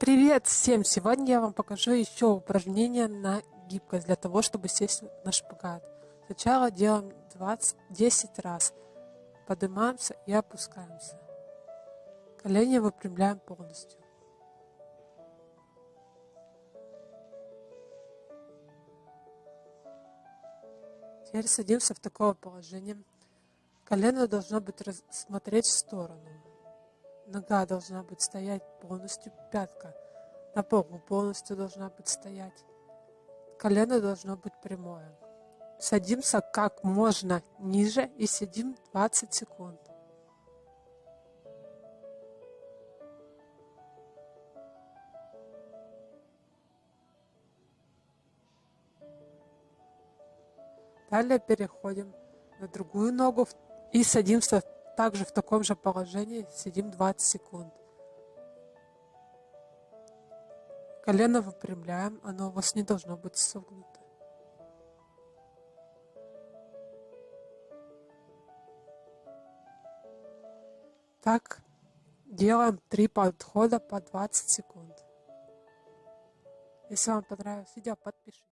Привет всем! Сегодня я вам покажу еще упражнение на гибкость для того, чтобы сесть на шпагат. Сначала делаем 20, 10 раз. Поднимаемся и опускаемся. Колени выпрямляем полностью. Теперь садимся в такое положение. Колено должно быть смотреть в сторону. Нога должна быть стоять полностью, пятка на полу полностью должна быть стоять. Колено должно быть прямое. Садимся как можно ниже и сидим 20 секунд. Далее переходим на другую ногу и садимся также в таком же положении, сидим 20 секунд. Колено выпрямляем, оно у вас не должно быть согнуто. Так делаем три подхода по 20 секунд. Если вам понравилось видео, подпишитесь.